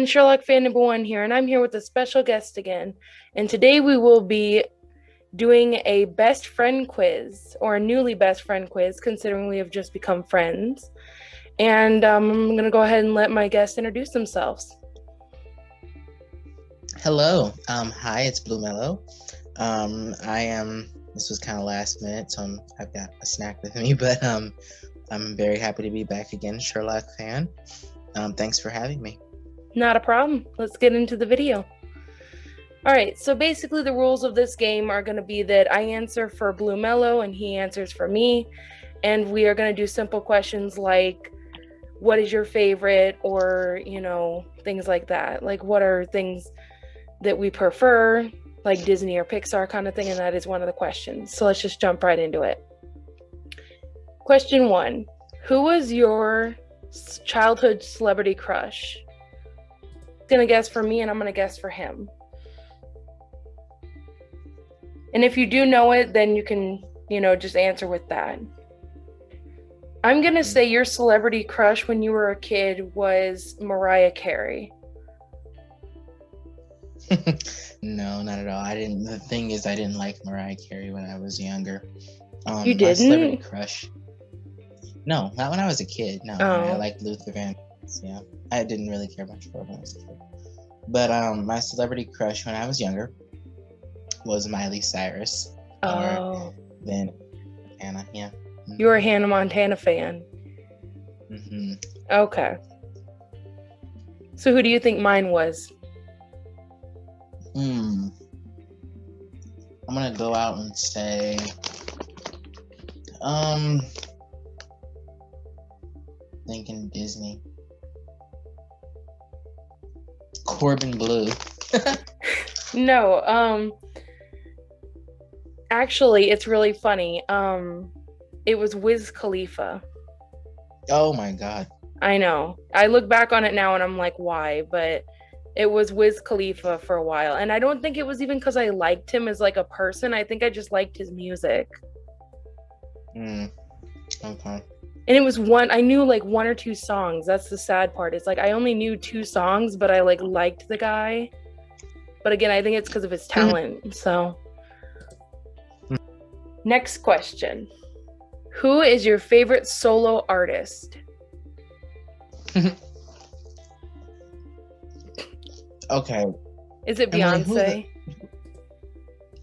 everyone, Sherlock fan number one here, and I'm here with a special guest again. And today we will be doing a best friend quiz, or a newly best friend quiz, considering we have just become friends. And um, I'm going to go ahead and let my guests introduce themselves. Hello. Um, hi, it's Blue Mellow. Um, I am, this was kind of last minute, so I'm, I've got a snack with me, but um, I'm very happy to be back again, Sherlock fan. Um, thanks for having me. Not a problem. Let's get into the video. All right, so basically the rules of this game are going to be that I answer for Blue Mellow and he answers for me. And we are going to do simple questions like, what is your favorite? Or, you know, things like that. Like, what are things that we prefer, like Disney or Pixar kind of thing? And that is one of the questions. So let's just jump right into it. Question one Who was your childhood celebrity crush? Gonna guess for me and I'm gonna guess for him. And if you do know it, then you can, you know, just answer with that. I'm gonna say your celebrity crush when you were a kid was Mariah Carey. no, not at all. I didn't. The thing is, I didn't like Mariah Carey when I was younger. Um, you didn't? My celebrity crush. No, not when I was a kid. No, oh. I liked Luther Van. Yeah, I didn't really care much for when I was a kid. But um, my celebrity crush when I was younger was Miley Cyrus. Oh. then Anna, yeah. You were a Hannah Montana fan. Mm-hmm. Okay. So who do you think mine was? Hmm. I'm gonna go out and say, um, thinking Disney. Corbin Bleu. no, um actually it's really funny. Um it was Wiz Khalifa. Oh my god. I know. I look back on it now and I'm like, why? But it was Wiz Khalifa for a while. And I don't think it was even because I liked him as like a person. I think I just liked his music. Mm. Okay and it was one i knew like one or two songs. That's the sad part. It's like i only knew two songs but i like liked the guy. But again i think it's because of his mm-hmm. talent so. Next question. Who is your favorite solo artist? Okay. Is it beyonce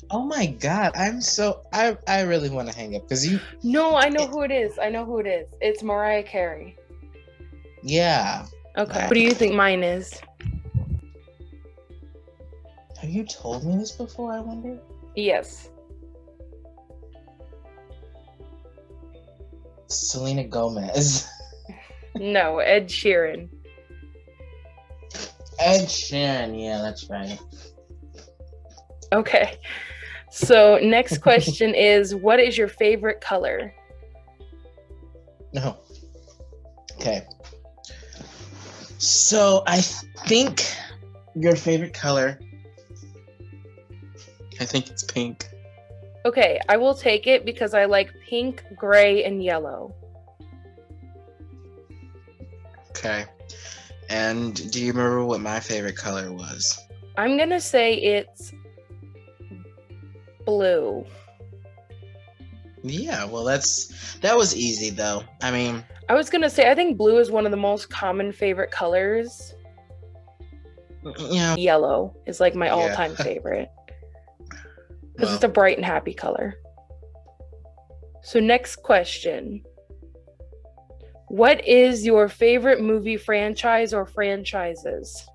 Oh my god, I'm so I I really want to hang up because you. No, I know who it is. I know who it is. It's Mariah Carey. Yeah. Okay. What do you think mine is? Have you told me this before? I wonder. Yes. Selena Gomez. no, Ed Sheeran. Ed Sheeran, yeah, that's right. Okay. So next question is what is your favorite color? No. Okay. So I think your favorite color I think it's pink. Okay, I will take it because I like pink, gray, and yellow. Okay. And do you remember what my favorite color was? I'm going to say it's blue. Yeah, well, that's that was easy though. I mean, I was gonna say I think blue is one of the most common favorite colors. Yeah, yellow is like my all-time yeah. favorite because well. it's a bright and happy color. So next question. What is your favorite movie franchise or franchises?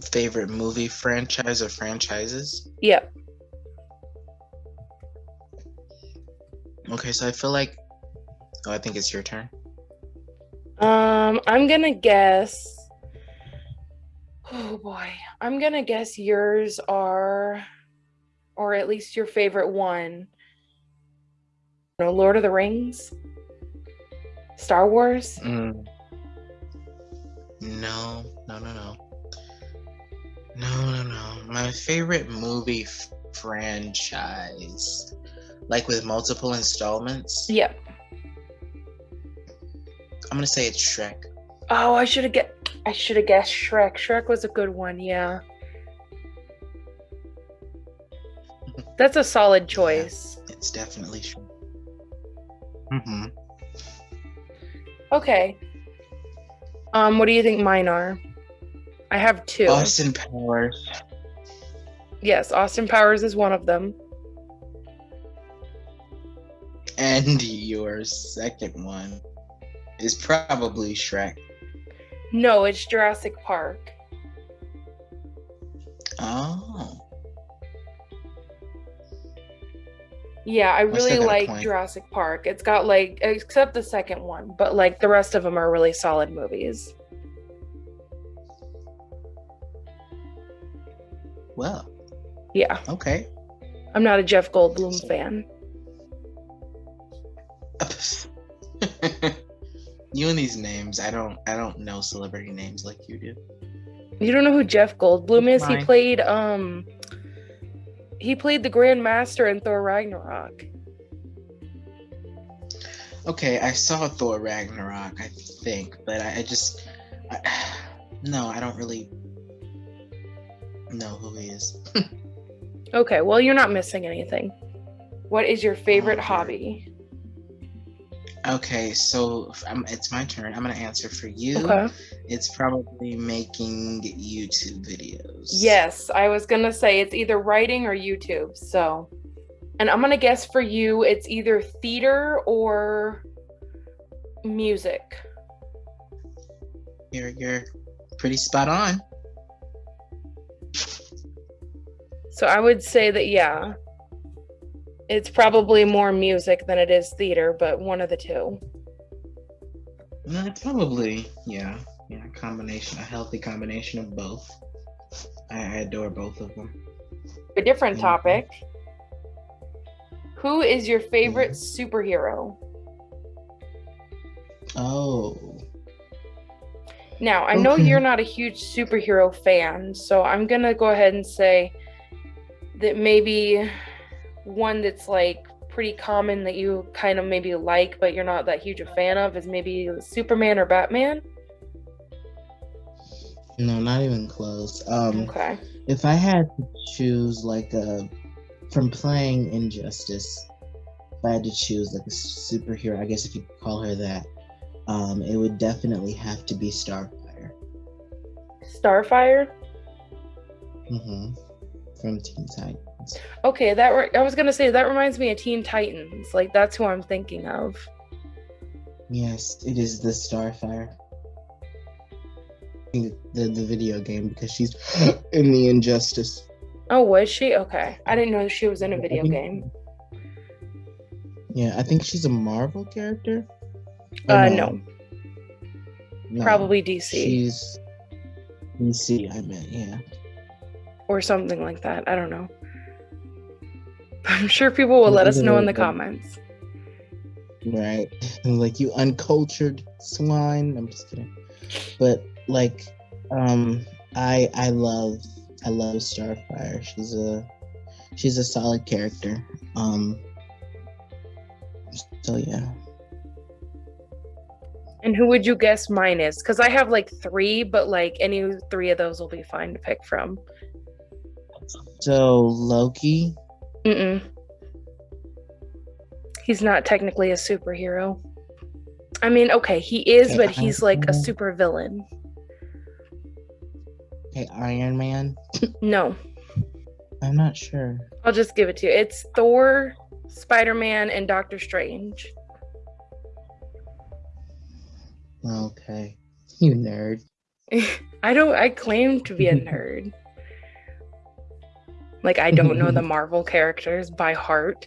Favorite movie franchise or franchises? Yep. Okay, so I feel like oh, I think it's your turn. Um, I'm gonna guess. Oh boy, I'm gonna guess yours are, or at least your favorite one. You know, Lord of the Rings, Star Wars. Mm. No, no, no, no. No, no, no. My favorite movie f- franchise, like with multiple installments. Yep. I'm gonna say it's Shrek. Oh, I should have get. I should have guessed Shrek. Shrek was a good one. Yeah. That's a solid choice. Yeah, it's definitely Shrek. Mm-hmm. Okay. Um, what do you think mine are? I have two. Austin Powers. Yes, Austin Powers is one of them. And your second one is probably Shrek. No, it's Jurassic Park. Oh. Yeah, I really like. Jurassic Park. It's got like except the second one, but like the rest of them are really solid movies. Yeah, okay. I'm not a Jeff Goldblum fan. you and these names, I don't I don't know celebrity names like you do. You don't know who Jeff Goldblum is? He played um he played the Grand Master in Thor Ragnarok. Okay, I saw Thor Ragnarok, I think, but I, I just I, no, I don't really know who he is. Okay, well you're not missing anything. What is your favorite dear. hobby? Okay, so I'm, um, it's my turn. I'm gonna answer for you. Okay. It's probably making YouTube videos. Yes, I was gonna say it's either writing or YouTube. So, and I'm gonna guess for you, it's either theater or music. You're you're pretty spot on. So I would say that yeah, it's probably more music than it is theater, but one of the two. It's probably yeah, yeah, a combination, a healthy combination of both. I, I adore both of them. A different Mhm. topic. Who is your favorite superhero? Oh, Now, I know Okay. you're not a huge superhero fan, so I'm going to go ahead and say that maybe one that's like pretty common that you kind of maybe like, but you're not that huge a fan of is maybe Superman or Batman. no, not even close. Um, Okay. if I had to choose like a from playing Injustice, if I had to choose like a superhero, I guess if you call her that, um, it would definitely have to be Starfire. Starfire? Mm-hmm. From Teen Titans. Okay, that re- I was going to say that reminds me of Teen Titans. Like that's who I'm thinking of. Yes, it is the Starfire. The, the the video game because she's in the Injustice. Oh, was she? Okay. I didn't know she was in a video think- game. Yeah, I think she's a Marvel character. Or Uh no, no, probably DC She's DC. I meant yeah. Or something like that. I don't know. I'm sure people will let us know in the comments. Right. like you uncultured swine. I'm just kidding. But like um I I love I love Starfire. She's a she's a solid character. Um so yeah. And who would you guess mine is? Because I have like three, but like any three of those will be fine to pick from. So Loki, Mm-mm. He's not technically a superhero. I mean, okay, he is, Okay, but he's like a Iron Man. super villain. okay, Iron Man. No, I'm not sure. I'll just give it to you. It's Thor, Spider Man, and Doctor Strange. Okay. You nerd. I don't. I claim to be a nerd. Like I don't know the Marvel characters by heart.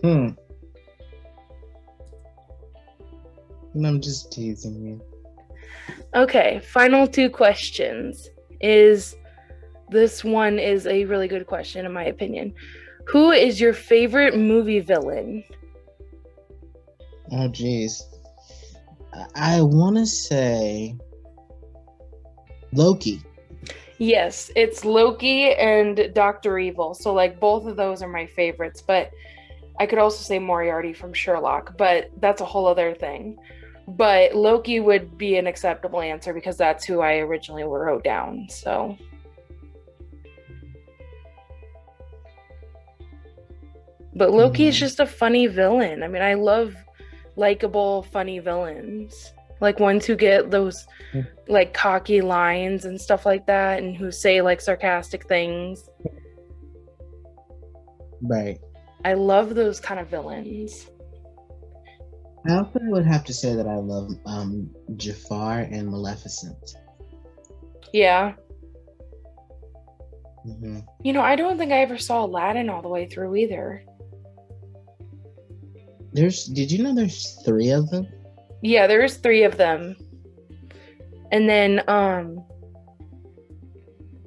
Hmm. I'm just teasing you. Okay, final two questions. Is this one is a really good question in my opinion. Who is your favorite movie villain? Oh, jeez. I, I want to say Loki. Yes, it's Loki and Doctor Evil. So like both of those are my favorites, but I could also say Moriarty from Sherlock, but that's a whole other thing. but Loki would be an acceptable answer because that's who I originally wrote down. So. But Loki is Mhm. just a funny villain. I mean, I love likable, funny villains. Like ones who get those Mm. like cocky lines and stuff like that and who say like sarcastic things. Right. I love those kind of villains. I also would have to say that I love um Jafar and Maleficent. Yeah. hmm You know, I don't think I ever saw Aladdin all the way through either. There's. Did you know there's three of them? Yeah, there's three of them. And then um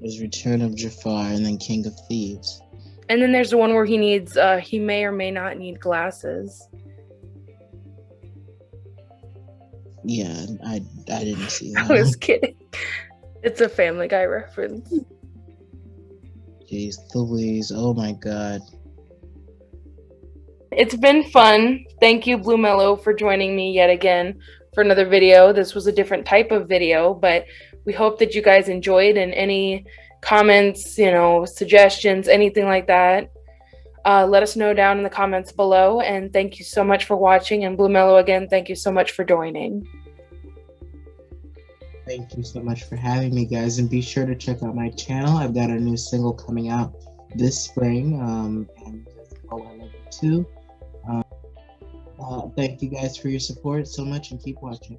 There's Return of Jafar and then King of Thieves. and then there's the one where he needs uh he may or may not need glasses. Yeah, I I didn't see that. I was kidding. It's a family guy reference. Jeez, Louise. Oh my God. It's been fun. Thank you, Blue Mellow, for joining me yet again for another video. This was a different type of video, but we hope that you guys enjoyed and any comments, you know, suggestions, anything like that. Uh, let us know down in the comments below. And thank you so much for watching. And Blue Mellow, again, thank you so much for joining. Thank you so much for having me, guys, and be sure to check out my channel. I've got a new single coming out this spring, um, and called I Love You Too. Thank you guys for your support so much, and keep watching.